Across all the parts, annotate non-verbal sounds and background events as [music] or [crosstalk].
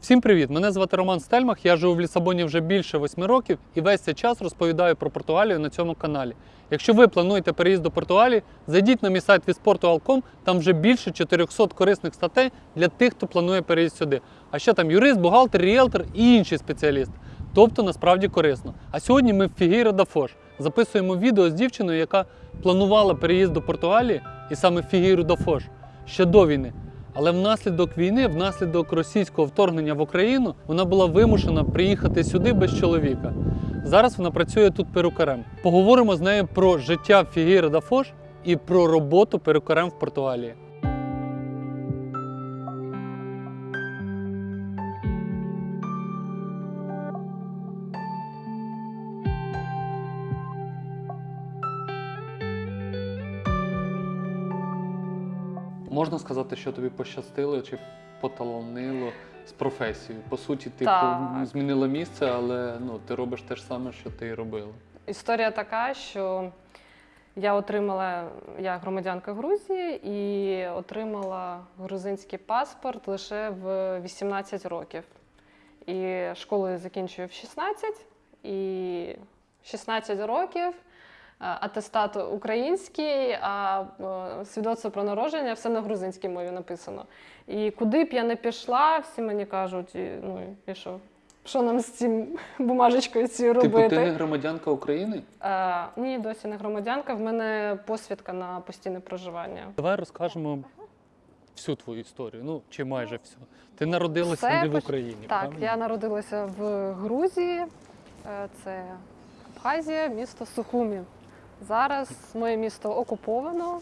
Всім привіт! Мене звати Роман Стельмах. Я живу в Лісабоні вже більше восьми років і весь цей час розповідаю про Португалію на цьому каналі. Якщо ви плануєте переїзд до Португалії, зайдіть на мій сайт visportugal.com, там вже більше 400 корисних статей для тих, хто планує переїзд сюди. А ще там юрист, бухгалтер, ріелтор і інші спеціалісти. Тобто насправді корисно. А сьогодні ми в Фігейра да Фош записуємо відео з дівчиною, яка планувала переїзд до Португалії, і саме в Фігейра да Фош ще до війни. Але внаслідок війни, внаслідок російського вторгнення в Україну, вона була вимушена приїхати сюди без чоловіка. Зараз вона працює тут перукарем. Поговоримо з нею про життя Фігіра Дафош і про роботу перукарем в Португалії. Можна сказати, що тобі пощастило чи поталонило з професією. По суті, ти Так. змінила місце, але ну, ти робиш те ж саме, що ти і робила. Історія така, що я отримала, я громадянка Грузії і отримала грузинський паспорт лише в 18 років. І школу я закінчую в 16, і 16 років. Е, Атестат український, а е, свідоцтво про народження все на грузинській мові написано. І куди б я не пішла, всі мені кажуть, і, ну і що? Що нам з цим бумажечкою цією робити? Типу, ти не громадянка України? Е, ні, досі не громадянка. В мене посвідка на постійне проживання. Давай розкажемо всю твою історію. Ну чи майже всю. Ти народилася Все не в Україні. Так, правильно? я народилася в Грузії, це Абхазія, місто Сухумі. Зараз моє місто окуповано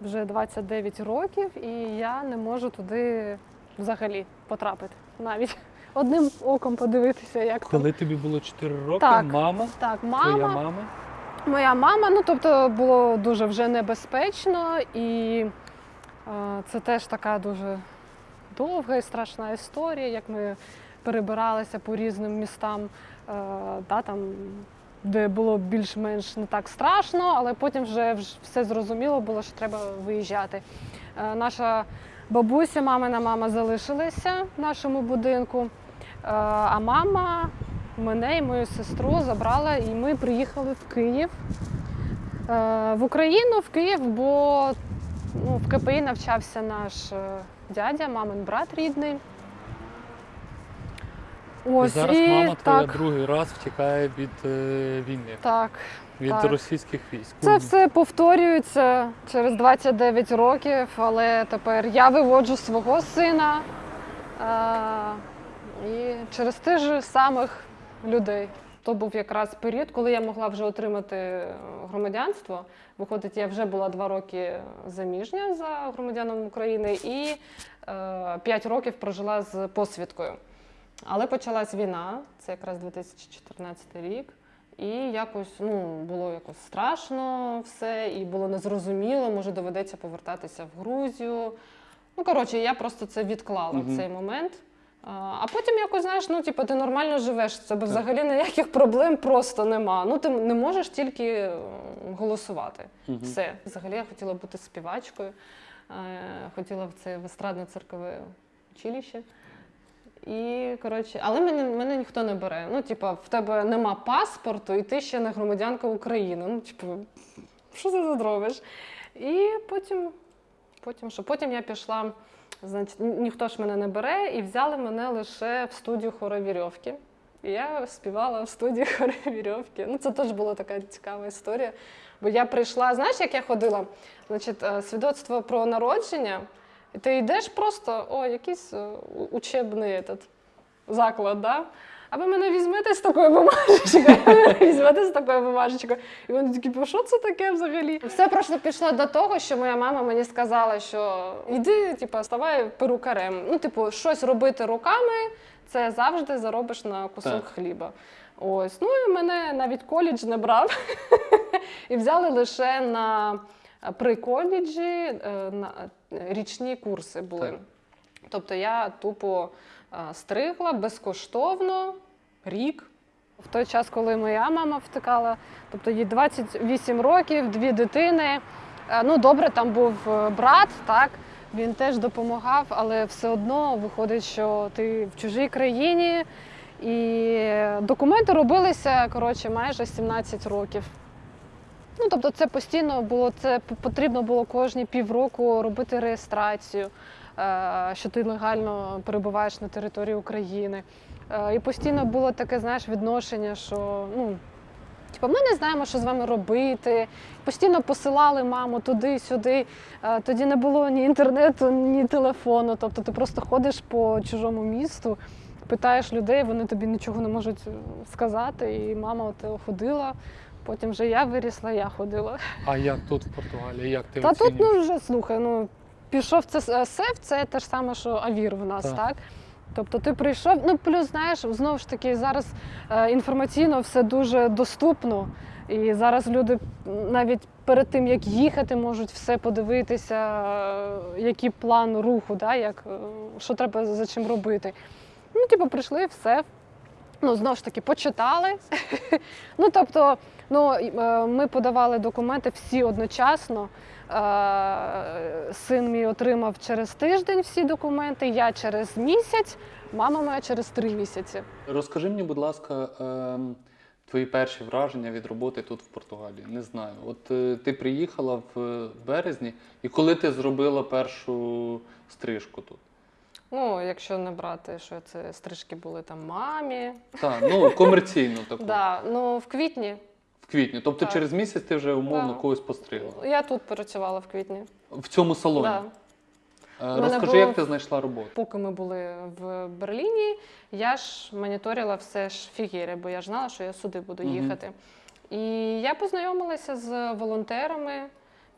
вже 29 років, і я не можу туди взагалі потрапити. Навіть [laughs] одним оком подивитися, як там. Коли тобі було 4 роки, Так. мама, Так, твоя мама, мама. Моя мама, ну тобто було дуже вже небезпечно, і е, це теж така дуже довга і страшна історія, як ми перебиралися по різним містам, е, да, там, де було більш-менш не так страшно, але потім вже все зрозуміло було, що треба виїжджати. Е, наша бабуся, мамина мама залишилися в нашому будинку, е, а мама мене і мою сестру забрала, і ми приїхали в Київ. Е, В Україну, в Київ, бо ну, в КПІ навчався наш дядя, мамин брат рідний. І Ось, зараз мама твоя так, другий раз втікає від е, війни, так. від так. російських військ. Це все повторюється через 29 років, але тепер я виводжу свого сина е, і через тих же самих людей. То був якраз період, коли я могла вже отримати е, громадянство. Виходить, я вже була два роки заміжня за громадяном України і е, 5 років прожила з посвідкою. Але почалась війна, це якраз 2014 рік. І якось ну, було якось страшно все, і було незрозуміло, може доведеться повертатися в Грузію. Ну, коротше, я просто це відклала Мгм. цей момент. А, потім якось, знаєш, ну, типу, ти нормально живеш, в тебе Так. взагалі ніяких проблем просто нема. Ну, ти не можеш тільки е, голосувати. Мгм. Все. Взагалі я хотіла бути співачкою, е, хотіла в це в естрадне циркове училище. І коротше, але мене, мене ніхто не бере. Ну, типа, в тебе нема паспорту, і ти ще не громадянка України. Ну, типу, що ти тут робиш? І потім, потім що? Потім я пішла, значить, ніхто ж мене не бере, і взяли мене лише в студію хоровірьовки. І я співала в студії хоровірьовки. Ну, це теж була така цікава історія. Бо я прийшла, знаєш, як я ходила? Значить, е, свідоцтво про народження. І ти йдеш просто, о, якийсь е, учебний этот, заклад, да? А ви мене візьмете з такою бумажечкою, візьмете з такою бумажечкою. І вони такі, «Бо що це таке взагалі? Все просто пішло до того, що моя мама мені сказала, що йди, типу, ставай перукарем. Ну, типу, щось робити руками, це завжди заробиш на кусок Так. хліба. Ось, ну і мене навіть коледж не брав. [laughs] І взяли лише на при коледжі е, річні курси були. Так. Тобто я тупо е, стригла безкоштовно рік. В той час, коли моя мама втикала, тобто їй 28 років, дві дитини. Е, Ну, добре, там був брат, так. Він теж допомагав, але все одно виходить, що ти в чужій країні, і документи робилися коротше майже 17 років. Ну, тобто, це постійно було, це потрібно було кожні півроку робити реєстрацію, е, що ти легально перебуваєш на території України. Е, І постійно було таке, знаєш, відношення, що ну, типу, ми не знаємо, що з вами робити. Постійно посилали маму туди-сюди. Е, Тоді не було ні інтернету, ні телефону. Тобто ти просто ходиш по чужому місту, питаєш людей, вони тобі нічого не можуть сказати. І мама от ходила. Потім вже я вирісла, я ходила. А як тут в Португалії? Як ти Та тут ну вже слухай, ну пішов це е, сеф, це те ж саме, що авір в нас, Так. так? Тобто ти прийшов, ну плюс знаєш, знову ж таки, зараз е, інформаційно все дуже доступно. І зараз люди навіть перед тим, як їхати, можуть все подивитися, е, який план руху, да, як, е, що треба за чим робити. Ну, типу, прийшли, все. Ну, знову ж таки, почитали. [laughs] ну, тобто, ну, е, ми подавали документи всі одночасно. Е, Син мій отримав через тиждень всі документи, я через місяць, мама моя через три місяці. Розкажи мені, будь ласка, ем, твої перші враження від роботи тут в Португалії. Не знаю. От е, ти приїхала в березні, і коли ти зробила першу стрижку тут? Ну, якщо не брати, що це стрижки були там мамі. Так, ну комерційно [laughs] таку. Да, ну в квітні. В квітні. Тобто Так. через місяць ти вже умовно Да. когось постригла. Я тут працювала в квітні. В цьому салоні. Да. Е, мене Розкажи, було- як ти знайшла роботу. Поки ми були в Берліні, я ж моніторила все ж фігіри, бо я ж знала, що я сюди буду Мгм. їхати. І я познайомилася з волонтерами,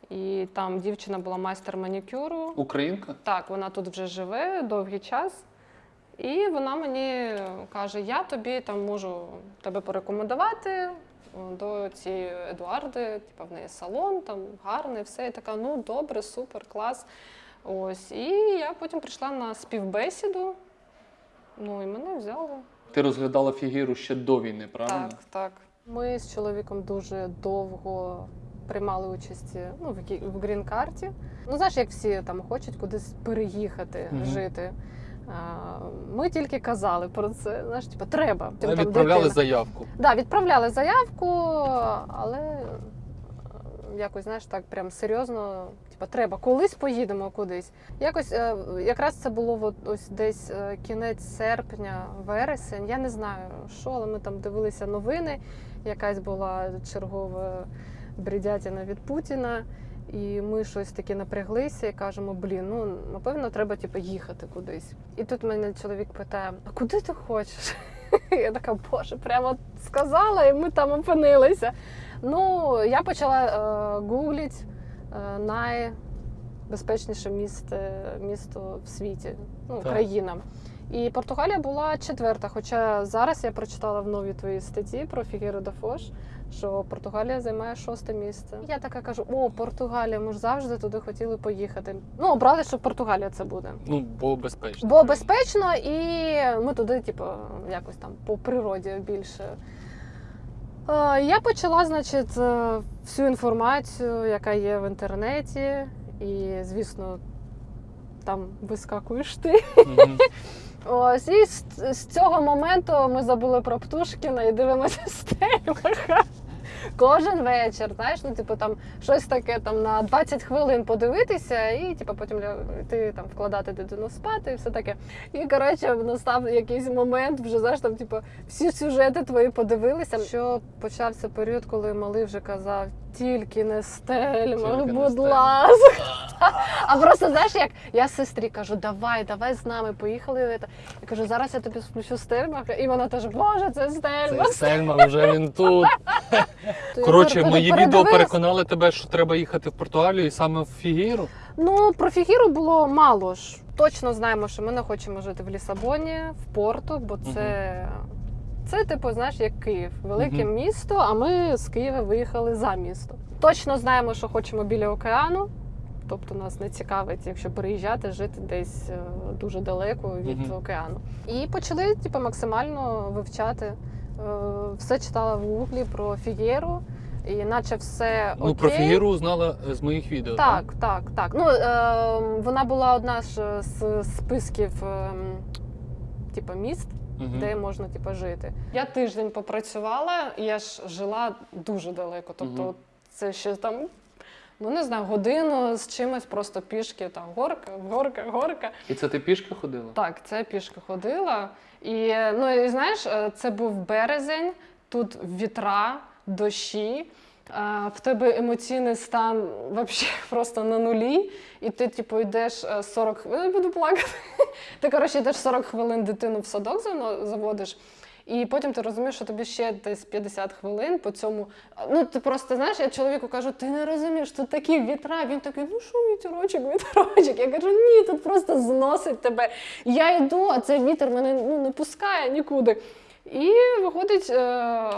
і там дівчина була майстер манікюру. Українка? Так, вона тут вже живе довгий час. І вона мені каже: я тобі там можу тебе порекомендувати е, до цієї Едуарди, типу, в неї салон, там гарний, все. І така, ну добре, супер, клас. Ось. І я потім прийшла на співбесіду. Ну і мене взяли. Ти розглядала фігуру ще до війни, правильно? Так, так. Ми з чоловіком дуже довго приймали участь ну, в, в грін-карті. Ну, знаєш, як всі там хочуть кудись переїхати, Мгм. жити. А, Ми тільки казали про це. Знаєш, типу, треба. А Там Відправляли дитина. заявку. Да, відправляли заявку, але е, якось, знаєш, так прям серйозно, типу, треба, колись поїдемо кудись. Якось е, якраз це було от, ось десь е, кінець серпня, вересень. Я не знаю, що, але ми там дивилися новини. Якась була чергова бредятина від Путіна. І ми щось таке напряглися і кажемо: блін, ну напевно, треба типу, їхати кудись. І тут мене чоловік питає: а куди ти хочеш? [laughs] Я така, боже, прямо сказала, і ми там опинилися. Ну, я почала е, гуглити е, найбезпечніше місто, місто в світі, ну, Так. країна. І Португалія була четверта. Хоча зараз я прочитала в новій твоїй статті про Фігеру де Фош, що Португалія займає шосте місце. Я така кажу: о, Португалія, ми ж завжди туди хотіли поїхати. Ну, обрали, що Португалія це буде. Ну, бо безпечно. Бо безпечно, і ми туди, типу, якось там по природі більше. Я почала, значить, е, всю інформацію, яка є в інтернеті, і, звісно, там вискакуєш ти. Мгм. Ось, і з, з цього моменту ми забули про Птушкіна і дивимося [laughs] Стельмаха. Кожен вечір, знаєш, ну типу там щось таке там на 20 хвилин подивитися, і типу потім йти там вкладати дитину спати і все таке. І коротше, настав якийсь момент, вже знаєш, там, типу, всі сюжети твої подивилися. Що почався період, коли малий вже казав, тільки не стельмах, Тільки будь Стельмах». ласка. [laughs] А просто знаєш, як я сестрі кажу, давай, давай з нами, поїхали. Я кажу, зараз я тобі включу стельмах, і вона теж, боже, це Це стельмах. Сельма, вже він тут. [laughs] То я Коротше, мої відео переконали тебе, що треба їхати в Португалію і саме в Фігіру. Ну, про Фігіру було мало ж. Точно знаємо, що ми не хочемо жити в Лісабоні, в Порту, бо це. Це, типу, знаєш, як Київ, велике Мгм. місто, а ми з Києва виїхали за місто. Точно знаємо, що хочемо біля океану. Тобто нас не цікавить, якщо переїжджати, жити десь е, дуже далеко від Мгм. океану. І почали типу, максимально вивчати. Е, Все читала в гуглі про Фієру. і наче все Ну, про Фігіру узнала е, з моїх відео. Так, так, так. Ну, е, вона була одна ж з списків е, типу, міст, Мгм. де можна типу, жити. Я тиждень попрацювала, я ж жила дуже далеко. Тобто, Мгм. це ще там, ну не знаю, годину з чимось, просто пішки, там горка, горка, горка. І це ти пішки ходила? Так, це пішки ходила. І ну і знаєш, е, це був березень, тут вітра, дощі. е, В тебе емоційний стан вообще [laughs] просто на нулі, і ти, типу, йдеш е, 40 хвилин, я буду плакати. [laughs] Ти, коротше, йдеш 40 хвилин дитину в садок зав- заводиш, і потім ти розумієш, що тобі ще десь 50 хвилин по цьому. Ну, ти просто знаєш, я чоловіку кажу, ти не розумієш, тут такі вітра. Він такий, ну що вітерочок, вітерочок. Я кажу, ні, тут просто зносить тебе. Я йду, а цей вітер мене ну, не пускає нікуди. І виходить, е,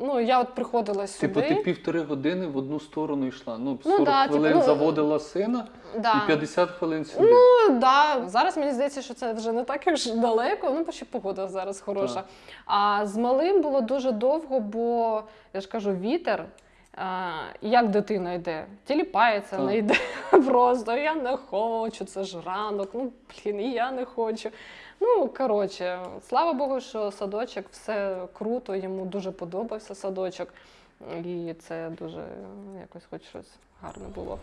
ну я от приходила сюди. Типу, ти півтори години в одну сторону йшла. Ну, Ну 40 да, типу, хвилин ну, заводила сина да. і 50 хвилин сюди. Ну да, зараз мені здається, що це вже не так ж далеко. Ну, бо ще погода зараз хороша. Так. А з малим було дуже довго, бо я ж кажу, вітер. Як дитина йде? Тіліпається, Так. не йде [laughs] просто. Я не хочу, це ж ранок. Ну, блін, і я не хочу. Ну, коротше, слава Богу, що садочок все круто, йому дуже подобався садочок. І це дуже якось хоч щось гарне було.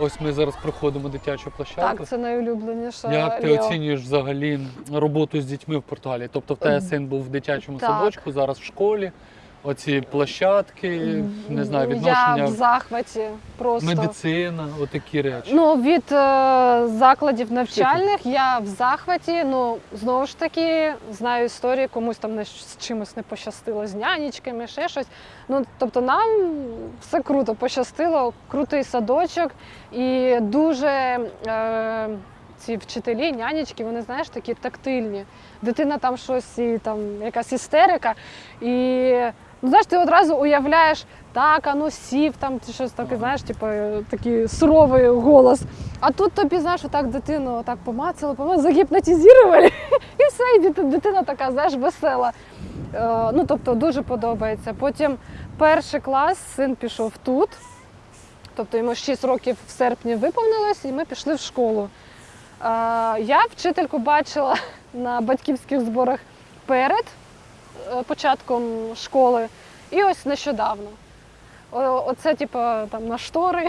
Ось ми зараз проходимо дитячу площадку. Так, це найулюбленіша. Як ти Лео. оцінюєш взагалі роботу з дітьми в португалії? Тобто в тебе Ем, син був в дитячому так. садочку, зараз в школі. Оці площадки, не знаю, Я в захваті просто. медицина, отакі речі. Ну, від е, закладів навчальних я в захваті. Ну, знову ж таки, знаю історії, комусь там не, з чимось не пощастило з нянечками, ще щось. Ну, тобто нам все круто пощастило, крутий садочок і дуже е, ці вчителі, нянечки, вони знаєш, такі тактильні. Дитина там щось, і там якась істерика. І ну, знаєш, ти одразу уявляєш, так, а ну сів, там ти щось таке, знаєш, типу, такий суровий голос. А тут тобі, знаєш, отак дитину так помацали, помацали, загіпнотизували, [laughs] і все, і дитина така, знаєш, весела. Е, ну, тобто дуже подобається. Потім перший клас син пішов тут. Тобто йому 6 років в серпні виповнилось, і ми пішли в школу. Я вчительку бачила [laughs] на батьківських зборах перед е, початком школи, і ось нещодавно. Оце, типу, там на штори,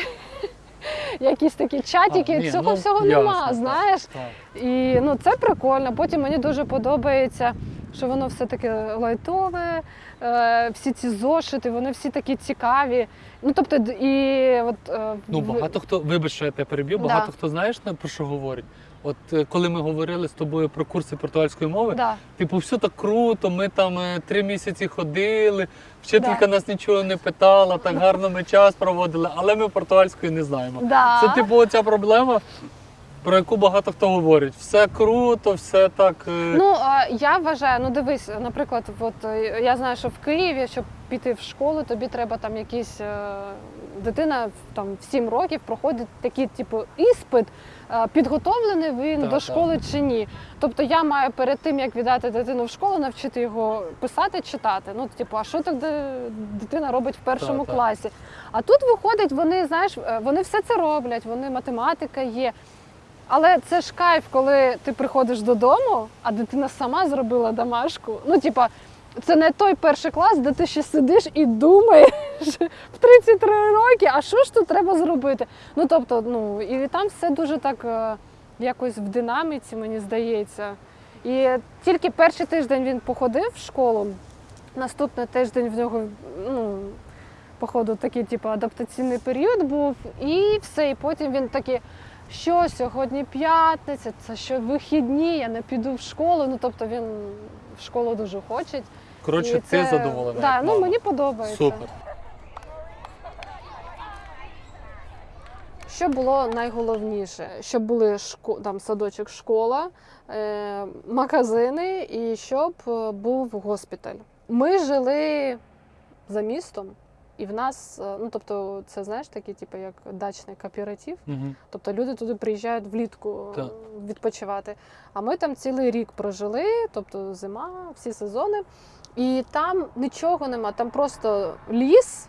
[laughs] якісь такі чатики. А, ні, Цього ну, всього ясно, нема, так, знаєш. так. І ну, це прикольно. Потім мені дуже подобається, що воно все таке лайтове, е, всі ці зошити, вони всі такі цікаві. Ну, тобто, і от, е, Ну, багато хто, вибач, що я тебе переб'ю, Да. багато хто знаєш про що говорить. От е, коли ми говорили з тобою про курси португальської мови, да. типу, все так круто, ми там три місяці ходили, вчителька Да. нас нічого не питала, так гарно ми час проводили, але ми португальської не знаємо. Да. Це типу оця проблема, про яку багато хто говорить. Все круто, все так. е, Ну, я вважаю, ну дивись, наприклад, от е, я знаю, що в Києві, щоб піти в школу, тобі треба там якісь е, дитина там в 7 років проходить такий, типу, іспит, підготовлений він Так, до так. школи чи ні. Тобто я маю перед тим, як віддати дитину в школу, навчити його писати, читати. Ну, типу, а що тоді дитина робить в першому Так, так. класі? А тут виходить, вони, знаєш, вони все це роблять, вони математика є. Але це ж кайф, коли ти приходиш додому, а дитина сама зробила домашку. Ну, типа, це не той перший клас, де ти ще сидиш і думаєш в 33 роки, а що ж тут треба зробити? Ну, тобто, ну, і там все дуже так е, якось в динаміці, мені здається. І тільки перший тиждень він походив в школу, наступний тиждень в нього, ну, походу, такий, типу, адаптаційний період був, і все. І потім він такий що сьогодні п'ятниця, це що вихідні, я не піду в школу. Ну тобто він в школу дуже хоче. Коротше, І ти це- задоволена. Да, як ну мама. мені подобається. Супер. Що було найголовніше? Щоб були шко... там садочок, школа, е... магазини і щоб е, був госпіталь. Ми жили за містом, і в нас, е, ну тобто, це знаєш такий, типу, як дачний кооператив. Угу. Тобто люди туди приїжджають влітку е, Так. відпочивати. А ми там цілий рік прожили, тобто зима, всі сезони. І там нічого нема, там просто ліс,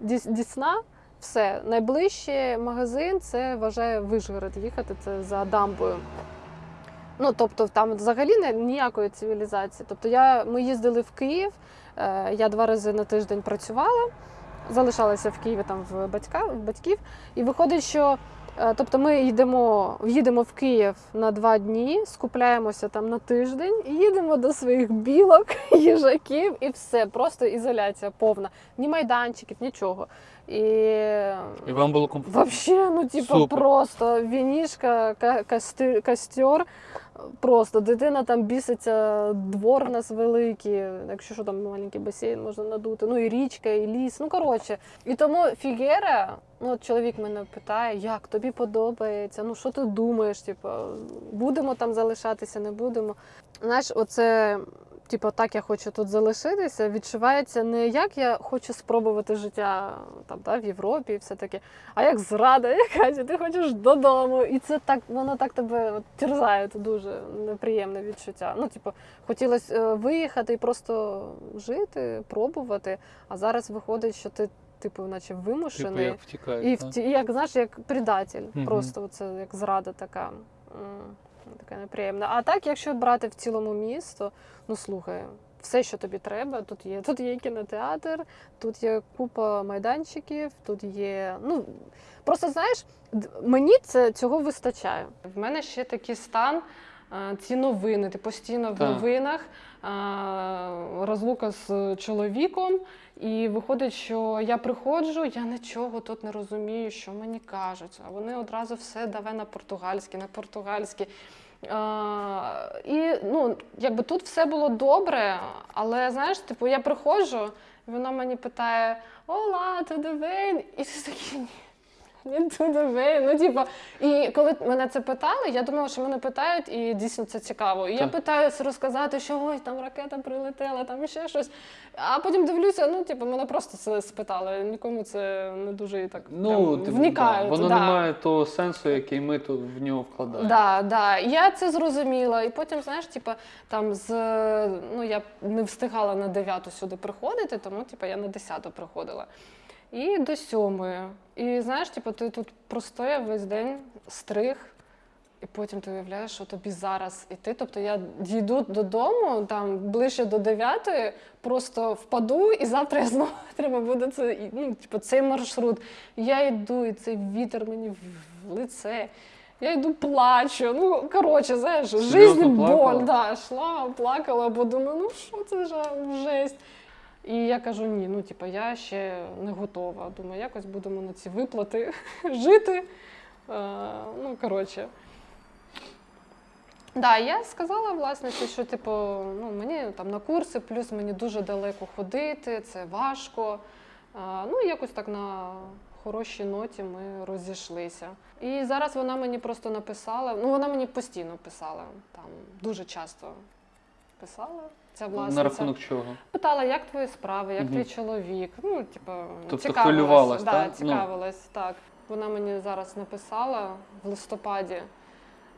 Діс- Дісна, все. Найближчий магазин це вважає Вишгород їхати, це за дамбою. Ну, тобто там взагалі ніякої цивілізації. Тобто я, ми їздили в Київ, я два рази на тиждень працювала, залишалася в Києві там в, батька, в батьків. І виходить, що е, тобто ми йдемо, їдемо в Київ на два дні, скупляємося там на тиждень і їдемо до своїх білок, [laughs] їжаків і все. Просто ізоляція повна. Ні майданчиків, нічого. І І вам було комфортно? Вообще, ну Супер. просто вінішка, ка- костер. Просто дитина там біситься, двор у нас великий, якщо що там маленький басейн можна надути, ну і річка, і ліс. Ну коротше. І тому Фігера, ну от чоловік мене питає, як тобі подобається, ну що ти думаєш? Типу, будемо там залишатися, не будемо. Знаєш, оце. Типу, так я хочу тут залишитися, відчувається не як я хочу спробувати життя там, да, в Європі і все таке, а як зрада, [laughs] якась, і ти хочеш додому. І це так, воно так тебе от, терзає, це дуже неприємне відчуття. Ну, типу, хотілося е, виїхати і просто жити, пробувати. А зараз виходить, що ти, типу, наче Типу, вимушений. як втікають. І так? в як знаєш, як предатель, Мгм. просто це як зрада така. М, Така неприємна. А так, якщо брати в цілому місто, ну слухай, все, що тобі треба, тут є. Тут є кінотеатр, тут є купа майданчиків, тут є. Ну просто знаєш, мені це цього вистачає. В мене ще такий стан. Е, Ці новини, ти постійно в новинах, е, розлука з чоловіком, і виходить, що я приходжу, я нічого тут не розумію, що мені кажуть. А вони одразу все давай на португальське, на португальське. А, і ну, якби тут все було добре, але знаєш, типу, я приходжу, і вона мені питає: Ола, туди вейн. І ти такий туди вейн. Ну, типу, і коли мене це питали, я думала, що мене питають, і дійсно це цікаво. І я питаюся розказати, що ой, там ракета прилетіла, там ще щось. А потім дивлюся, ну, типу, мене просто це спитали. Нікому це не дуже і так Ну, прям типу, вникають. да, воно да. не має того сенсу, який ми тут в нього вкладаємо. Да, да. Я це зрозуміла. І потім, знаєш, типа, там з ну я не встигала на 9 сюди приходити, тому типа, я на 10 приходила. І до 7. І знаєш, типу, ти тут простояв весь день, стриг, і потім ти уявляєш, що тобі зараз іти. Тобто я дійду додому там ближче до 9, просто впаду, і завтра я знову [laughs] треба буде це, ну, типу, цей маршрут. Я йду, і цей вітер мені в лице. Я йду плачу. Ну, коротше, знаєш, жизнь боль. Да, йшла, плакала, бо думаю, ну що це за жесть. І я кажу, ні, ну типу, я ще не готова. Думаю, якось будемо на ці виплати [laughs] жити. Е, ну, коротше. Да, я сказала власниці, що типу, ну, мені там на курси, плюс мені дуже далеко ходити, це важко. А, ну, якось так на хорошій ноті ми розійшлися. І зараз вона мені просто написала, ну вона мені постійно писала, там дуже часто писала ця власниця. На рахунок чого? Питала, як твої справи, як Мгм. твій чоловік. Ну, типу, Тобто цікавилась. хвилювалась, да, так? Ну. так. Вона мені зараз написала в листопаді,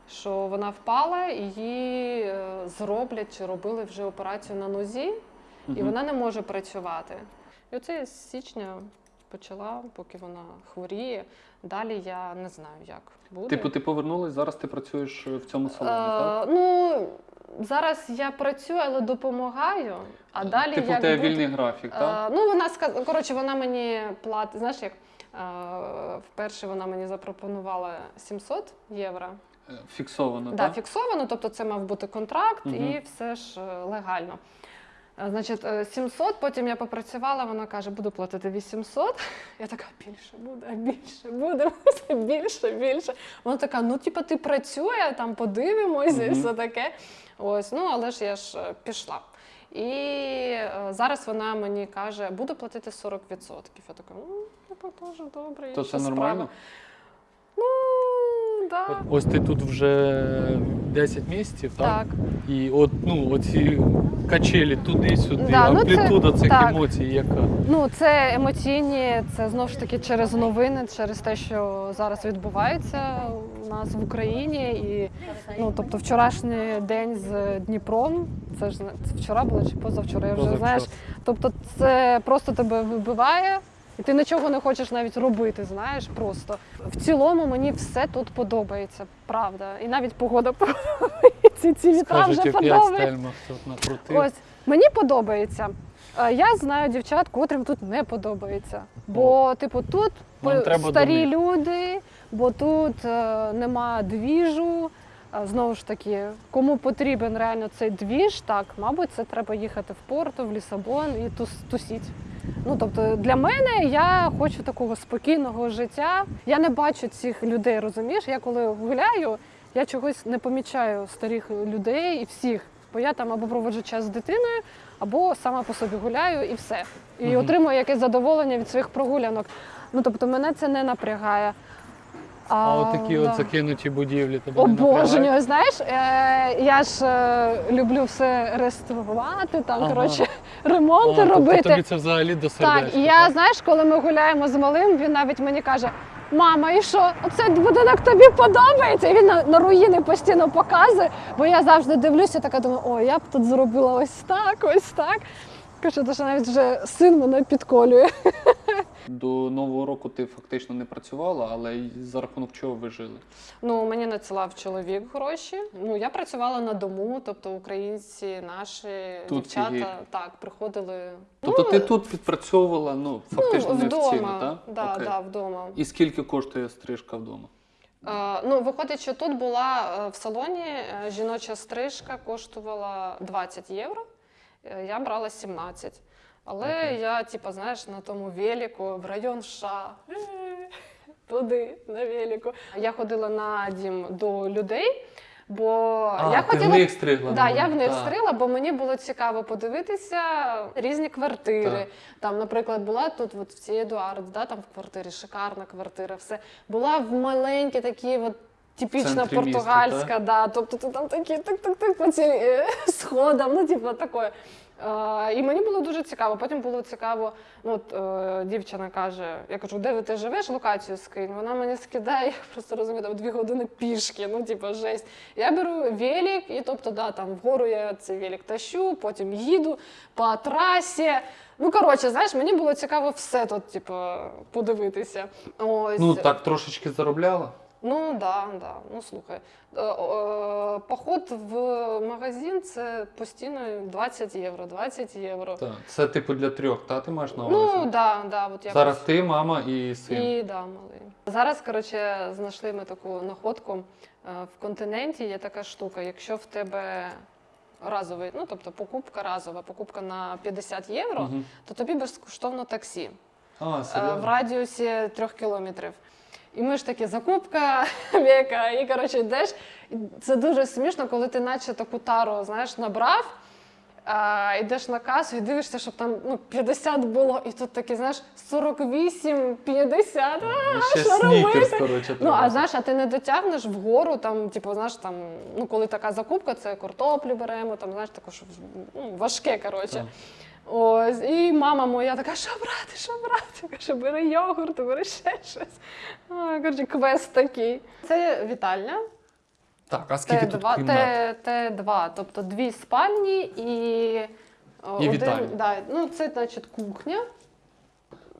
що вона впала, і її е, зроблять чи робили вже операцію на нозі, і вона не може працювати. І оце я з січня почала, поки вона хворіє. Далі я не знаю, як буде. Типу, ти повернулась, зараз ти працюєш в цьому салоні, так? Е, ну, зараз я працюю, але допомагаю, а далі типу, як тебе буде- вільний графік, так? Е, ну, вона сказала, коротше, вона мені платить, знаєш як, е, вперше вона мені запропонувала 700 євро. Е, Фіксовано, Да, так? фіксовано, тобто це мав бути контракт угу. і все ж легально. Е, Значить, е, 700, потім я попрацювала, вона каже, буду платити 800. Я така, більше буде, більше буде, більше, більше. Вона така, ну, типу, ти працює, там подивимося і все таке. Ось, ну, але ж я ж е, пішла. І е, зараз вона мені каже, буду платити 40%. Я така, ну, типу, теж добре. То це справа». нормально? Ну, да. Ось ти тут вже 10 місяців, так? Так. І от ну оці качелі туди-сюди, Да, ну це- амплітуда цих так. емоцій, яка. Ну, це емоційні, це знову ж таки через новини, через те, що зараз відбувається у нас в Україні. І ну, тобто, вчорашній день з Дніпром, це ж це вчора було чи позавчора, я вже Позавчора. знаєш. Тобто, це просто тебе вибиває. І ти нічого не хочеш навіть робити, знаєш, просто. В цілому мені все тут подобається, правда. І навіть погода [laughs] подобається, ці вітра вже подобаються. Ось мені подобається. Е, Я знаю дівчат, котрим тут не подобається. Бо, типу, тут старі люди, бо тут е, нема двіжу. Знову ж таки, кому потрібен реально цей двіж, так, мабуть, це треба їхати в Порту, в Лісабон і тус, тусіть. Ну, тобто, для мене я хочу такого спокійного життя. Я не бачу цих людей, розумієш? Я коли гуляю, я чогось не помічаю старих людей і всіх. Бо я там або проводжу час з дитиною, або сама по собі гуляю і все. І угу. отримую якесь задоволення від своїх прогулянок. Ну тобто мене це не напрягає. А от такі да. от закинуті будівлі тебе? Обожнюю, знаєш, е, я ж е, люблю все реставрувати, там Ага. коротше А, ремонти тобто робити. тобі це взагалі до сердечка. Так, і я, знаєш, коли ми гуляємо з малим, він навіть мені каже: Мама, і що? Оцей будинок тобі подобається? І він на, на руїни постійно показує, бо я завжди дивлюся, така думаю, о, я б тут зробила ось так, ось так. Кажу, що навіть вже син мене підколює. До нового року ти фактично не працювала, але за рахунок чого ви жили? Ну, мені надсилав чоловік гроші. Ну, я працювала на дому, тобто українці, наші Тут дівчата є. так приходили. Тобто ну, ти тут підпрацьовувала, ну фактично ну, не вдома. офіційно, так? Да, Окей. да, вдома. І скільки коштує стрижка вдома? Е, ну, виходить, що тут була е, в салоні е, жіноча стрижка коштувала 20 євро. Е, Я брала 17. Але Окей. я, типу, знаєш, на тому велику в район США. Туди, на велику. Я ходила на дім до людей, бо А, я ти хотіла. в них стригла? Да, я в них Так. стрила, бо мені було цікаво подивитися різні квартири. Так. Там, наприклад, була тут от в цій Едуард, да, там в квартирі, шикарна квартира, все. Була в маленькій такій от. Типічна Центрі міста, португальська, да. Тобто ти там такі так-так-так по цим е, [laughs] сходам, ну типу такое. Е, і мені було дуже цікаво. Потім було цікаво, ну от е, дівчина каже: я кажу, де ти живеш, локацію скинь. Вона мені скидає, я просто розумію, там дві години пішки, ну типу жесть. Я беру велик, і тобто, да, там вгору я цей велик тащу, потім їду по трасі. Ну, коротше, знаєш, мені було цікаво все тут, типу, подивитися. Ось. Ну так трошечки заробляла. Ну да, да. Ну слухай, е, е, поход в магазин це постійно 20 євро, 20 євро. Так. Це типу для трьох, та ти маєш на увазі? Ну да, да, от якось. Зараз ти, мама і син. І да, малий. Зараз, коротше, знайшли ми таку находку. Е, В континенті є така штука. Якщо в тебе разовий, ну тобто покупка разова, покупка на 50 євро, Мгм. то тобі безкоштовно таксі. А, е, в радіусі трьох кілометрів. І ми ж такі закупка [laughs] віка, і коротше йдеш. І Це дуже смішно, коли ти наче таку тару знаєш, набрав, а, йдеш на касу і дивишся, щоб там ну, 50 було, і тут такі, знаєш, 48, 50. А, І ще що робити? коротше, Ну, а треба. знаєш, а ти не дотягнеш вгору, там, типу, знаєш, там, ну, коли така закупка, це картоплю беремо, там, знаєш, таке, що ну, важке, коротше. Так. Ось, і мама моя така, що брати, що брати? Каже, бери йогурт, бери ще щось. Коротше, квест такий. Це вітальня. Так, а скільки тут Т2, кімнат? Т- Т2, тобто дві спальні і, І один, вітальня. да, ну, це, значить, кухня.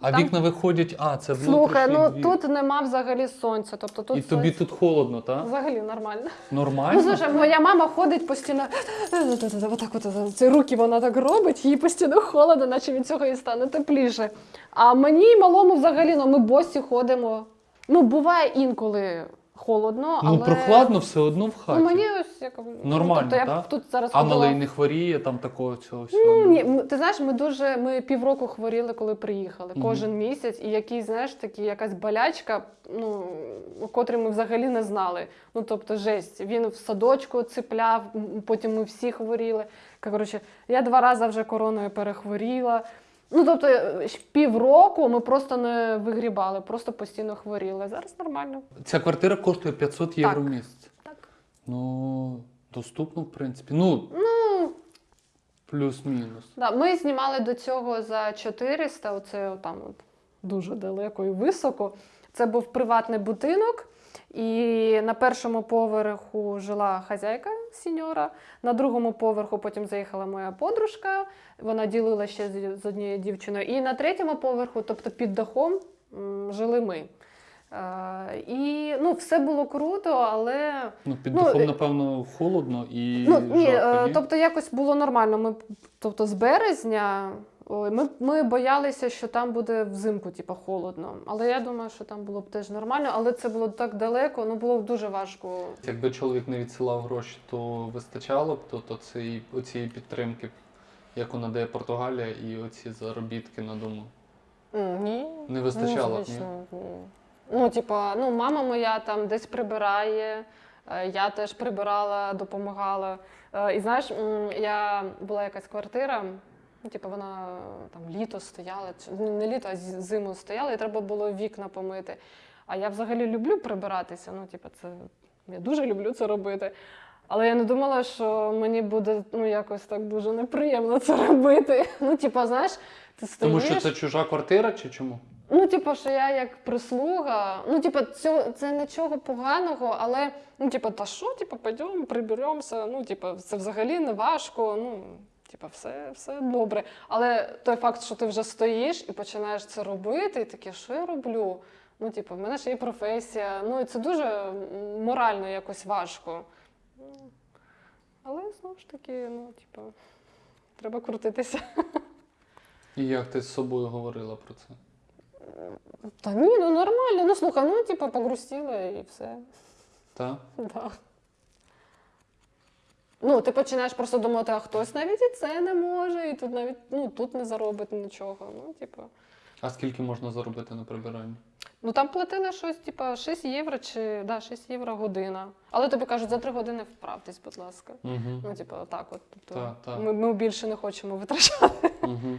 А там- вікна виходять, а, це Слухай, ну внутрішній тут нема взагалі сонця. Тобто тут І тобі тут холодно, так? взагалі нормально. Ну, Нормально? слушай, моя мама ходить постійно. Отак от ці руки вона так робить, їй постійно холодно, наче від цього і стане тепліше. А мені і малому взагалі, ну ми босі ходимо. Ну, буває інколи холодно, але. Ну, прохладно все одно в хаті. Ну, мені ось як ну, Нормально, тобто я так? тут зараз А ходила- малий не хворіє, там такого цього всього. Ну, ні, м- ти знаєш, ми дуже ми півроку хворіли, коли приїхали. Мгм. Кожен місяць, і якийсь, знаєш, такі якась болячка, ну котрі ми взагалі не знали. Ну тобто, жесть. Він в садочку цепляв, м, потім ми всі хворіли. Коротше, я два рази вже короною перехворіла. Ну, тобто, е, півроку ми просто не вигрібали, просто постійно хворіли. Зараз нормально. Ця квартира коштує 500 євро в місяць. Так. Ну, доступно, в принципі. Ну, Ну, плюс-мінус. да. Ми знімали до цього за 400, оце там от, дуже далеко і високо. Це був приватний будинок. І на першому поверху жила хазяйка сіньора, на другому поверху потім заїхала моя подружка, вона ділила ще з однією дівчиною. І на третьому поверху, тобто під дахом, жили ми. Е, і ну, все було круто, але Ну, під Ну, дахом, е, напевно, холодно і Ну, ні, жарко, е, ні? тобто якось було нормально. Ми, тобто з березня ми, ми боялися, що там буде взимку, типу, холодно. Але я думаю, що там було б теж нормально, але це було так далеко, ну було б дуже важко. Якби чоловік не відсилав гроші, то вистачало б то, то цієї, оцієї підтримки, яку надає Португалія, і оці заробітки на дому. Ні. Не вистачало б, ні? звісно, ні. Ну, типа, ну, мама моя там десь прибирає, е, я теж прибирала, допомагала. Е, І знаєш, я була якась квартира, ну, типу, вона е, там літо стояла, ну, не літо, а зиму стояла, і треба було вікна помити. А я взагалі люблю прибиратися. Ну, типу, це я дуже люблю це робити. Але я не думала, що мені буде ну, якось так дуже неприємно це робити. [laughs] Ну, типу, знаєш, ти стоїш. Тому що це чужа квартира чи чому? Ну, типу, що я як прислуга, ну, типу, це, це нічого поганого, але ну, типу, та що, типу, пойдемо, приберемося. Ну, типу, це взагалі не важко. Ну, типу, все, все добре. Але той факт, що ти вже стоїш і починаєш це робити, і таке, що я роблю? Ну, типу, в мене ж є професія. Ну, і це дуже морально якось важко. Але знову ж таки, ну, типу, треба крутитися. І як ти з собою говорила про це? Та ні, ну нормально. Ну слухай, ну типу погрустила і все. Так? Да. Ну, ти починаєш просто думати, а хтось навіть і це не може, і тут навіть ну, тут не заробить нічого. Ну, типу. А скільки можна заробити на прибиранні? Ну там платили щось, типу, 6 євро чи да, 6 євро година. Але тобі кажуть, за 3 години вправтесь, будь ласка. Угу. Ну, типу, так от. Тобто, Так, так. Ми, ми більше не хочемо витрачати. Угу.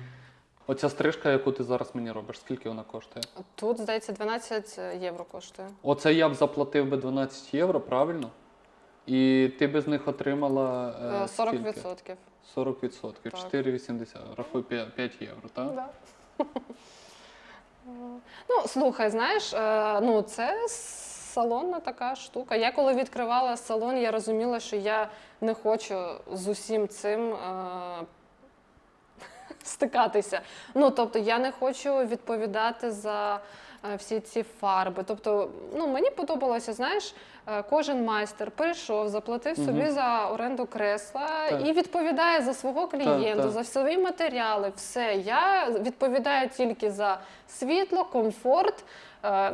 Оця стрижка, яку ти зараз мені робиш, скільки вона коштує? Тут, здається, 12 євро коштує. Оце я б заплатив би 12 євро, правильно? І ти би з них отримала е, Е, скільки? 40%. 40 відсотків. Так. 4,80. Рахуй 5, 5 євро, так? Да. [laughs] Ну, слухай, знаєш, е, ну це салонна така штука. Я коли відкривала салон, я розуміла, що я не хочу з усім цим е, [laughs] стикатися. Ну, тобто, я не хочу відповідати за всі ці фарби. Тобто, ну, мені подобалося, знаєш, е, кожен майстер прийшов, заплатив собі угу. за оренду кресла Так. і відповідає за свого клієнта, так. за свої матеріали. Все. Я відповідаю тільки за світло, комфорт, е,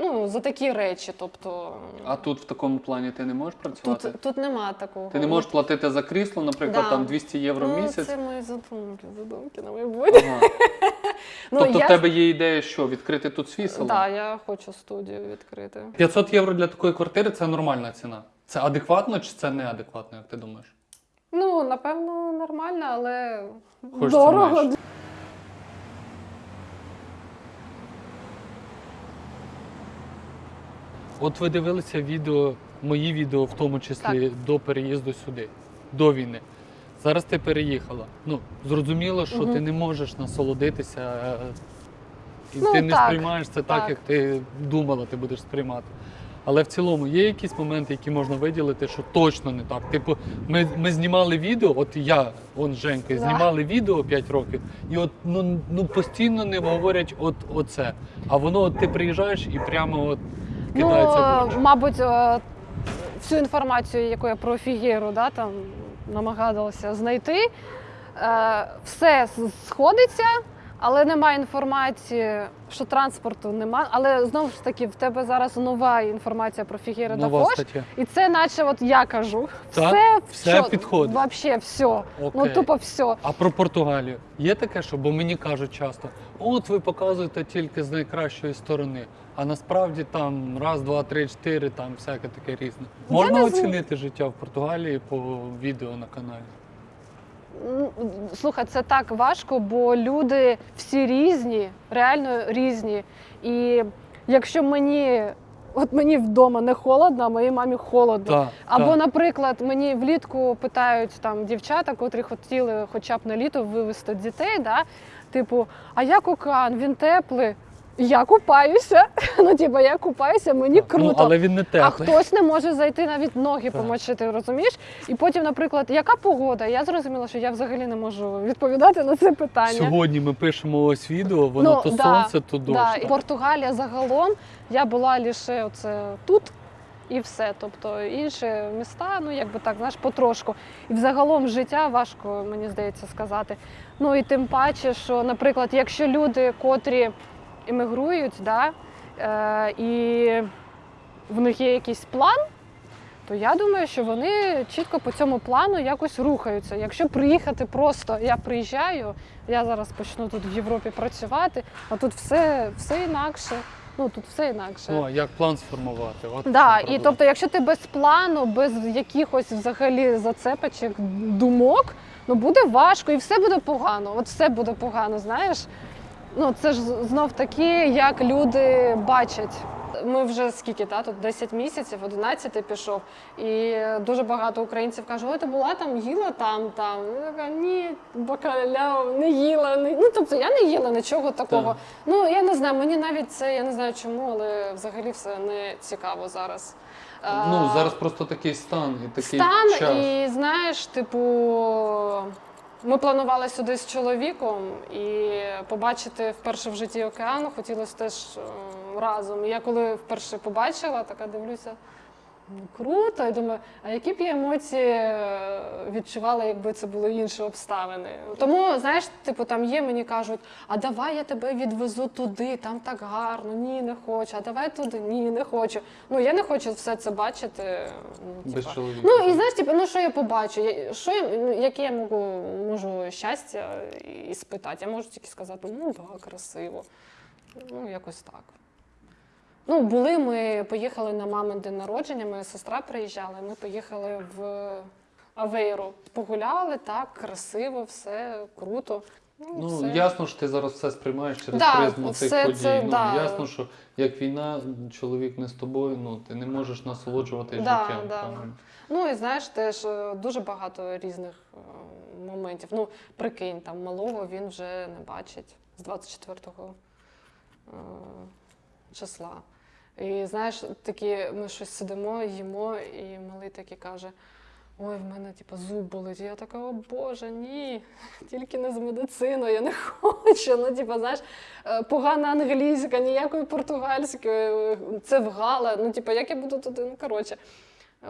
ну, за такі речі. Тобто, А тут в такому плані ти не можеш працювати? тут, тут нема такого. Ти не можеш платити за крісло, наприклад, Да. там 200 євро в ну, місяць. Це мої задумки, задумки на майбутнє. Ага. [laughs] Ну, тобто я... в тебе є ідея, що відкрити тут свій салон? Да, я хочу студію відкрити. 500 євро для такої квартири це нормальна ціна. Це адекватно чи це неадекватно, як ти думаєш? Ну, напевно, нормально, але Хочеться дорого. менше. От ви дивилися відео, мої відео, в тому числі до переїзду сюди, до війни. Зараз ти переїхала. Ну, зрозуміло, що Мгм. ти не можеш насолодитися, е, і Ну, ти не так, сприймаєш це так, так. як ти думала, ти будеш сприймати. Але в цілому є якісь моменти, які можна виділити, що точно не так. Типу, ми, ми знімали відео, от я, он з Женькою, Да. знімали відео 5 років, і от ну, ну постійно не говорять от оце. А воно от ти приїжджаєш і прямо от кидається Ну, мабуть, е, всю інформацію, яку я про Фігєру да, там, намагалася знайти, е, все сходиться, але немає інформації, що транспорту немає. Але знову ж таки, в тебе зараз нова інформація про Фігєру та Нова Фош. стаття. І це наче от я кажу. Так, все, все що, підходить. Вообще все. Ну тупо все. А про Португалію є таке, що бо мені кажуть часто, от ви показуєте тільки з найкращої сторони, а насправді там раз, два, три, чотири, там всяке таке різне. Я Можна не зн- оцінити життя в Португалії по відео на каналі? Ну, Слухай, це так важко, бо люди всі різні, реально різні. І якщо мені, от мені вдома не холодно, а моїй мамі холодно. Так, Або, так. наприклад, мені влітку питають там дівчата, котрі хотіли хоча б на літо вивезти дітей, да? типу, а як океан, він теплий. Я купаюся. [laughs] Ну, типу, я купаюся, мені круто. Ну, але він не А хтось не може зайти навіть ноги Так. помочити, розумієш? І потім, наприклад, яка погода? Я зрозуміла, що я взагалі не можу відповідати на це питання. Сьогодні ми пишемо ось відео, воно Ну, то да, сонце, то дощ. Да, і Португалія загалом я була лише оце тут і все. Тобто інші міста, ну якби так, знаєш, потрошку. І взагалом життя важко, мені здається, сказати. Ну і тим паче, що, наприклад, якщо люди, котрі емігрують, да, е, і в них є якийсь план. То я думаю, що вони чітко по цьому плану якось рухаються. Якщо приїхати просто, я приїжджаю, я зараз почну тут в Європі працювати, а тут все, все інакше. Ну тут все інакше. Ну, як план сформувати? От Да, і тобто, якщо ти без плану, без якихось взагалі зацепочок, думок, ну буде важко і все буде погано. От все буде погано, знаєш. Ну це ж знов таки, як люди бачать. Ми вже скільки та тут 10 місяців, 11 пішов, і дуже багато українців кажуть, ой, ти була там, їла там, там. Я така, ні, бакаляу, не їла. Не... Ну тобто я не їла нічого такого. Так. Ну я не знаю, мені навіть це я не знаю чому, але взагалі все не цікаво зараз. Ну, зараз просто такий стан і такий стан, час. і знаєш, типу, ми планували сюди з чоловіком і побачити вперше в житті океан хотілося теж е, разом. Я коли вперше побачила, така дивлюся. Круто, і думаю, а які б я емоції е, відчувала, якби це були інші обставини. Тому, знаєш, типу, там є, мені кажуть, а давай я тебе відвезу туди, там так гарно, ні, не хочу, а давай туди, ні, не хочу. Ну, я не хочу все це бачити. Ну, Без чоловіка. Ну і знаєш, типу, ну що я побачу? Я, що я, ну, яке я можу, можу щастя і спитати? Я можу тільки сказати, ну так, красиво. Ну, якось так. Ну, були ми, поїхали на мамин день народження, моя сестра приїжджала, ми поїхали в Авейру. Погуляли так, красиво, все круто. Ну, все. ясно, що ти зараз все сприймаєш через Да, призму цих подій. це, ну, да. Ясно, що як війна, чоловік не з тобою, ну ти не можеш насолоджуватись Да, життям. да. правильно? Ну і знаєш, теж е, дуже багато різних е, моментів. Ну, прикинь, там малого він вже не бачить з 24-го е, числа. І знаєш, такі ми щось сидимо, їмо, і малий такий каже: Ой, в мене типу, зуб болить. І я така, о Боже, ні, тільки не з медициною, я не хочу. Ну, типу, знаєш, е, погана англійська, ніякої португальської, це вгала. Ну, типу, як я буду туди? Ну, коротше.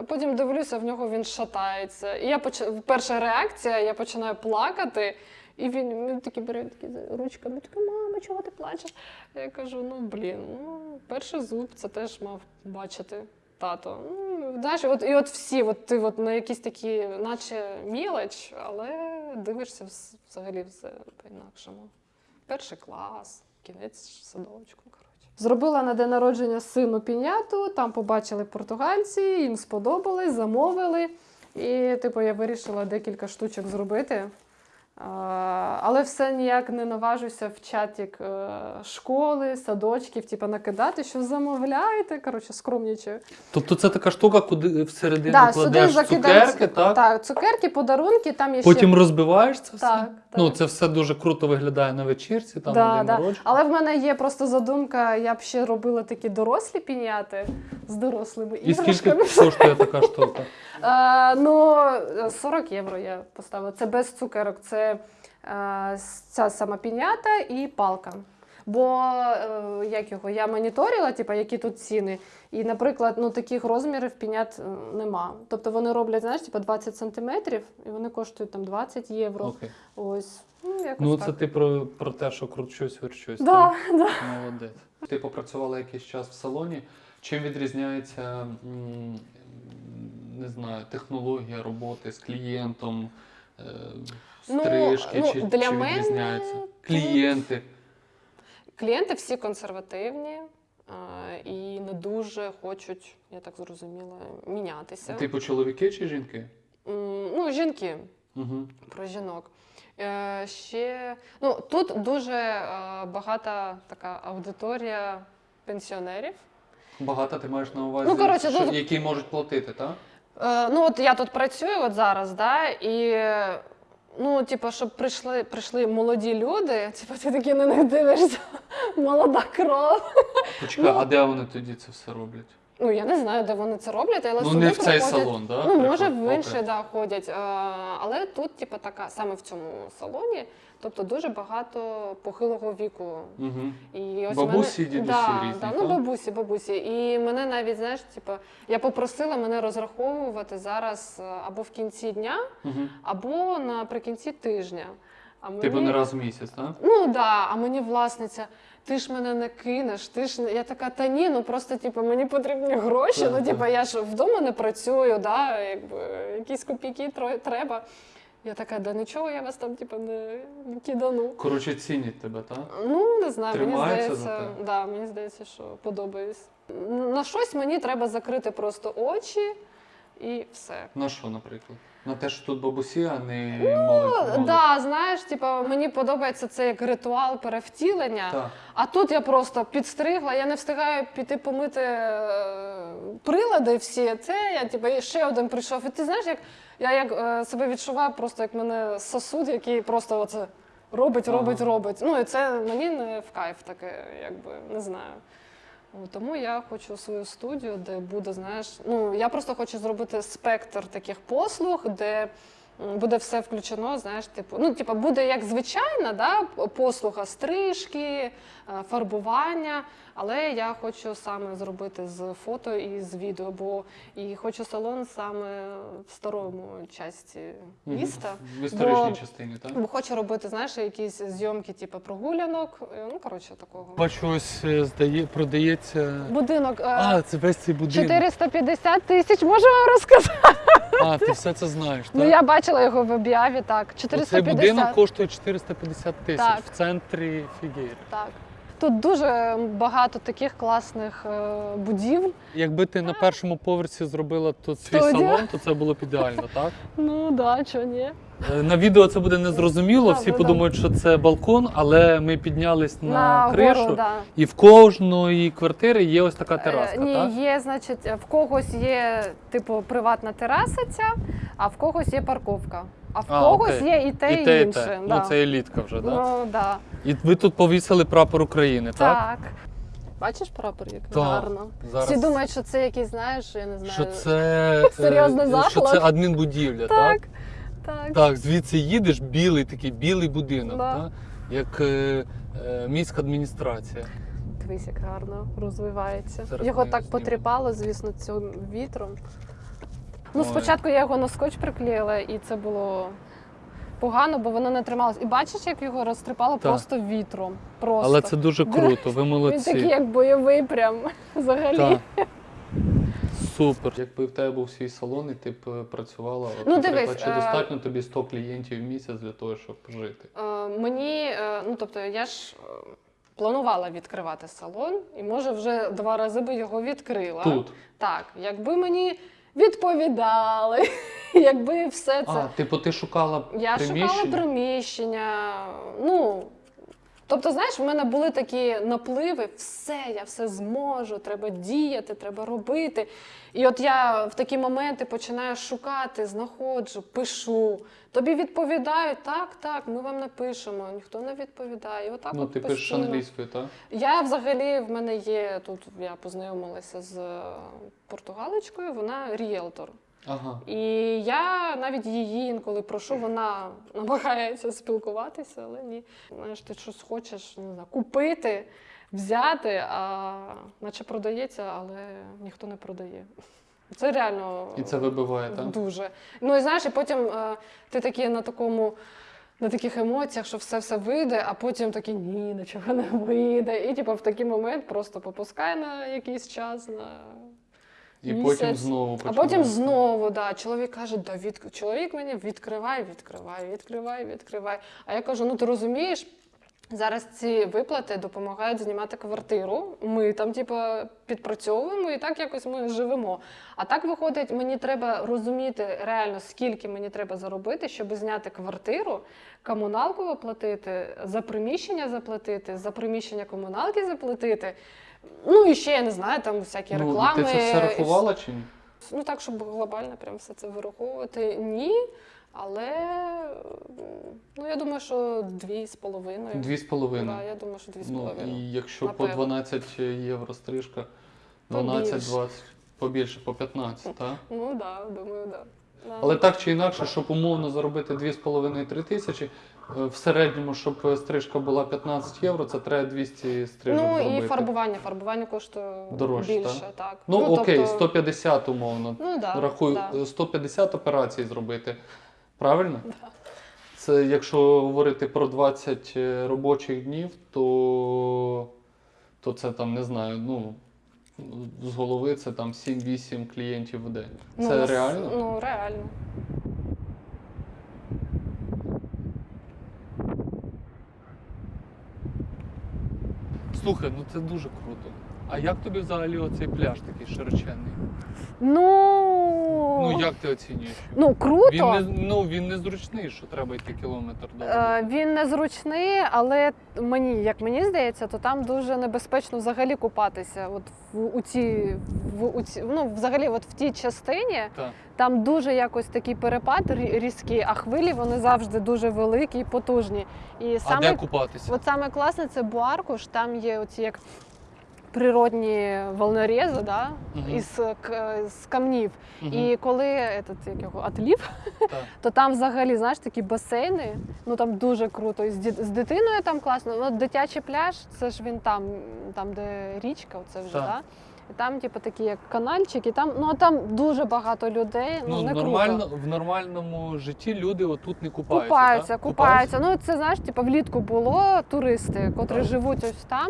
Потім дивлюся, в нього він шатається. І я поч... перша реакція, я починаю плакати, і він, він такий бере такі ручками, такий, мама, чого ти плачеш? Я кажу: ну блін, ну перший зуб це теж мав бачити тато. Ну, знаєш, от, і от всі, от ти от на якісь такі, наче мілоч, але дивишся взагалі все по-інакшому. Перший клас, кінець садочку. Зробила на день народження сину піняту, там побачили португальці, їм сподобалось, замовили. І, типу, я вирішила декілька штучок зробити. Але все ніяк не наважуся в чатік е, школи, садочків, типу, накидати, що замовляєте. Коротше, скромнічаю. Тобто це така штука, куди всередину Да, кладеш цукерки, так? Так, цукерки, подарунки, там є Потім ще. розбиваєш це все. Так, так. Ну, це все дуже круто виглядає на вечірці, там Да, да. народження. Але в мене є просто задумка, я б ще робила такі дорослі піняти з дорослими І скільки іграшками. коштує така штука? Е, ну, 40 євро я поставила. Це без цукерок, це е, ця сама пінята і палка. Бо е, як його, я моніторила, типу, які тут ціни. І, наприклад, ну, таких розмірів пінят нема. Тобто вони роблять, знаєш, типу 20 сантиметрів, і вони коштують там 20 євро. Окей. Ось. Ну, якось Ну, так. це ти про, про те, що кручусь, верчусь. Да, да. Молодець. Ти попрацювала якийсь час в салоні. Чим відрізняється, не знаю, технологія роботи з клієнтом, е, Ну, стрижки, ну, чи, для чи мене відрізняється? тут- Клієнти. Клієнти всі консервативні і не дуже хочуть, я так зрозуміла, мінятися. Типу чоловіки чи жінки? Ну, жінки. Угу. про жінок. Е, ще ну, тут дуже е, багата така аудиторія пенсіонерів. Багато ти маєш на увазі, Ну, коротше, що, ну- які можуть платити, так? Е, ну, от я тут працюю от зараз, да, і ну, типу, щоб прийшли, прийшли молоді люди, типу, ти такі на них дивишся, [laughs] молода кров. Почекай, Ну- а де вони тоді це все роблять? Ну, я не знаю, де вони це роблять, але ну сюди не в цей приходять- салон, так? Ну, може, в інший да, ходять. Е, але тут, типу, така, саме в цьому салоні, тобто дуже багато похилого віку. Угу. І ось Бабусі, мене... дідусі да, різні, Да, так? ну, бабусі, бабусі. І мене навіть, знаєш, типу, я попросила мене розраховувати зараз е, або в кінці дня, Угу. або наприкінці тижня. А мені... Типу не раз в місяць, так? Ну да, а мені власниця, ти ж мене не кинеш, ти ж не-» я така, та ні, ну просто типу, мені потрібні гроші. Так, ну, типу, я ж вдома не працюю, да, якби, якісь копійки треба. Я така, да нічого, я вас там типу, не, кидану. Коротше, цінять тебе, так? Ну, не знаю, мені за здається, те? да, мені здається, що подобаюсь. На щось мені треба закрити просто очі і все. На що, наприклад? На те, що тут бабусі, а не молодь. Ну, да, знаєш, типу, мені подобається це як ритуал перевтілення. Так. А тут я просто підстригла, я не встигаю піти помити е, прилади всі. Це я типу, і ще один прийшов. І ти знаєш, як я як е, себе відчуваю, просто як мене сосуд, який просто оце робить, Ага. робить, робить. Ну і це мені не в кайф таке, якби не знаю. Тому я хочу свою студію, де буде, знаєш, ну я просто хочу зробити спектр таких послуг, де буде все включено, знаєш, типу, ну, типу, буде як звичайна да, послуга стрижки, е, фарбування, але я хочу саме зробити з фото і з відео, бо і хочу салон саме в старому часті міста. В історичній Бо- частині, так? Бо хочу робити, знаєш, якісь зйомки, типу прогулянок, е, ну коротше такого. Бачу, ось е, здає, продається. Будинок. А, це весь цей будинок. 450 тисяч, можу вам розказати. А, ти все це знаєш, так? Ну я бачила його в об'яві, так. Цей 450. будинок коштує 450 тисяч Так. в центрі Фігейри. Так. Тут дуже багато таких класних е, будівель. Якби ти на першому поверсі зробила тут свій Студію? салон, то це було б ідеально, так? Ну да, чого ні. Е, На відео це буде незрозуміло, всі подумають, що це балкон, але ми піднялись на, На кришу, гору, да. і в кожної квартири є ось така Е, тераска, Ні, так? є, значить, в когось є типу приватна тераса ця, а в когось є парковка. А в А, когось окей. є і те, і, і те, і інше. те. Да. Ну, це елітка вже, так? Ну, да. І ви тут повісили прапор України, так? Так. Бачиш прапор, як Так. гарно. Зараз. Всі думають, що це якийсь, знаєш, я не знаю. Що це, [laughs] Серйозний е, що заклад. це адмінбудівля, так? Так, так. Так, звідси їдеш, білий такий білий будинок, Да. так? як е, е, міська адміністрація. Дивись, як гарно розвивається. Зараз його так знімемо. потріпало, звісно, цим вітром. Ну, Ой. спочатку я його на скотч приклеїла, і це було погано, бо воно не трималось. І бачиш, як його розтріпало просто вітром. Просто. Але це дуже круто, ви Він молодці. такий, як бойовий, прям [laughs] взагалі. Так. [laughs] Супер. Якби в тебе був свій салон, і ти б е, працювала, от, Ну, наприклад, дивись, чи е, достатньо тобі 100 клієнтів в місяць для того, щоб жити? Е, мені, е, ну тобто, я ж е, планувала відкривати салон, і може вже два рази би його відкрила. Тут. Так, якби мені відповідали, [laughs] якби все це. А, типу, ти шукала Я приміщення? шукала приміщення. Ну, тобто, знаєш, в мене були такі напливи, все, я все зможу, треба діяти, треба робити. І от я в такі моменти починаю шукати, знаходжу, пишу. Тобі відповідають, так, так, ми вам напишемо, ніхто не відповідає. І Отак Ну, от ти пишеш постійно. англійською, так? Я взагалі в мене є тут. Я познайомилася з е, португаличкою, вона ріелтор. Ага. І я навіть її інколи прошу, вона намагається спілкуватися, але ні. Знаєш, ти щось хочеш не знаю, купити, взяти, а наче продається, але ніхто не продає. Це реально І це вибиває, так? дуже. Ну і знаєш, і потім е, ти такий на такому. На таких емоціях, що все все вийде, а потім такий ні, нічого не вийде. І типу, в такий момент просто попускай на якийсь час, на І місяць. потім знову А потім знову, да, чоловік каже, да, від... чоловік мені відкривай, відкривай, відкривай, відкривай. А я кажу: ну ти розумієш, Зараз ці виплати допомагають знімати квартиру. Ми там, типу, підпрацьовуємо і так якось ми живемо. А так виходить, мені треба розуміти реально, скільки мені треба заробити, щоб зняти квартиру, комуналку оплатити, за приміщення заплатити, за приміщення комуналки заплатити. Ну і ще я не знаю, там всякі реклами. Ну, ти це все рахувала чи ні? Ну так, щоб глобально прям все це вираховувати, ні. Але ну я думаю, що дві з половиною. Дві з половиною. Да, я думаю, що дві з Ну, половиною. і якщо Напевно. по 12 євро стрижка, 12-20, побільше, по 15, так? Ну так, да, думаю, так. Да. Але так чи інакше, щоб умовно заробити 2,5-3 тисячі, в середньому, щоб стрижка була 15 євро, це треба 200 стрижок ну зробити. і фарбування. Фарбування коштує Дорожче, більше, так. Ну, окей, тобто- 150 умовно. Ну да, Рахую, да. е, 150 операцій зробити. Правильно? Це якщо говорити про 20 е, робочих днів, то, то це там не знаю, ну. З голови це там 7-8 клієнтів в день. Ну, Це у нас- реально? Ну, реально. Слухай, ну це дуже круто. А як тобі взагалі оцей пляж такий широченний? Ну, Ну як ти оцінюєш? ну круто. Він не ну він не зручний, що треба йти кілометр до. Е, Він незручний, але мені, як мені здається, то там дуже небезпечно взагалі купатися. От в у ці, в у ці, ну взагалі, от в тій частині Так. там дуже якось такий перепад рі- різкий, а хвилі вони завжди дуже великі і потужні. І А саме де купатися? От саме класне це Буаркуш, там є оці як природні волнорези, да? Мгм. із, к- з камнів. Мгм. І коли этот, як його, отлів, Так. [laughs] то там взагалі знаєш такі басейни, ну там дуже круто. І з, ді- з дитиною там класно. Ну, дитячий пляж, це ж він там, там де річка, оце вже, Так. да? І там, типу, такі як канальчики, там, ну там дуже багато людей. Ну, Ну, не нормально, круто. в нормальному житті люди отут не купаються. Купаються, так? купаються. Ну це знаєш, типу, влітку було туристи, котрі Так. живуть ось там,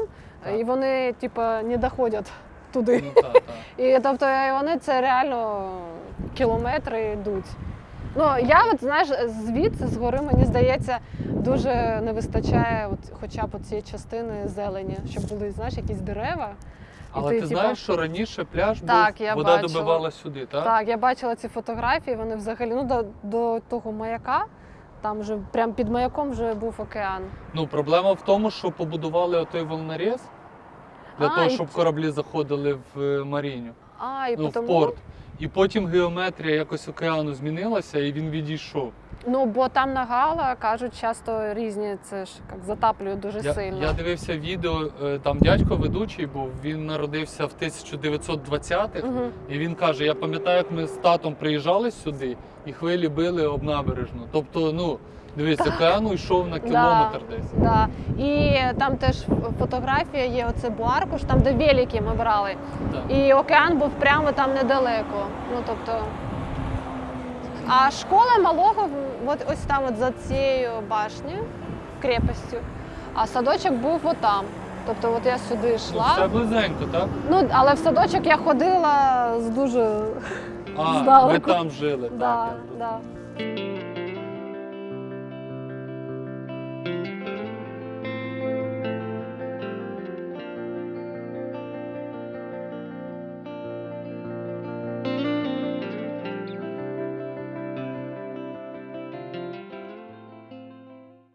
Так. і вони, типу, не доходять туди. Ну, так, так. [laughs] І тобто і вони це реально кілометри йдуть. Ну я от знаєш, звідси згори мені здається, дуже не вистачає от, хоча б цієї частини зелені, щоб були знаєш, якісь дерева. Але ти, ти знаєш, що раніше пляж Так, був, я вода бачила. добивала сюди, так? Так, я бачила ці фотографії, вони взагалі ну, до, до того маяка, там вже прям під маяком вже був океан. Ну, проблема в тому, що побудували отой волноріз для А, того, щоб ці- кораблі заходили в е, Маріню, А, і ну, тому, в порт. І потім геометрія якось океану змінилася, і він відійшов. Ну, бо там на Гала кажуть, часто різні це ж як затаплюють дуже Я, сильно. я дивився відео, е, там дядько ведучий був, він народився в 1920-х, Угу. і він каже: я пам'ятаю, як ми з татом приїжджали сюди, і хвилі били об набережну. Тобто, ну, дивись, океану йшов на кілометр десь. Да. І там теж фотографія є, оце Буаркуш, там де велики ми брали. Так. І океан був прямо там недалеко. Ну, тобто... А школа малого от ось там, от за цією башнею, крепостю, а садочок був отам. Тобто, от я сюди Ну, йшла. все близенько, так? Ну, але в садочок я ходила з дуже А, [laughs] ви здалеку. там жили, Да, так. я да.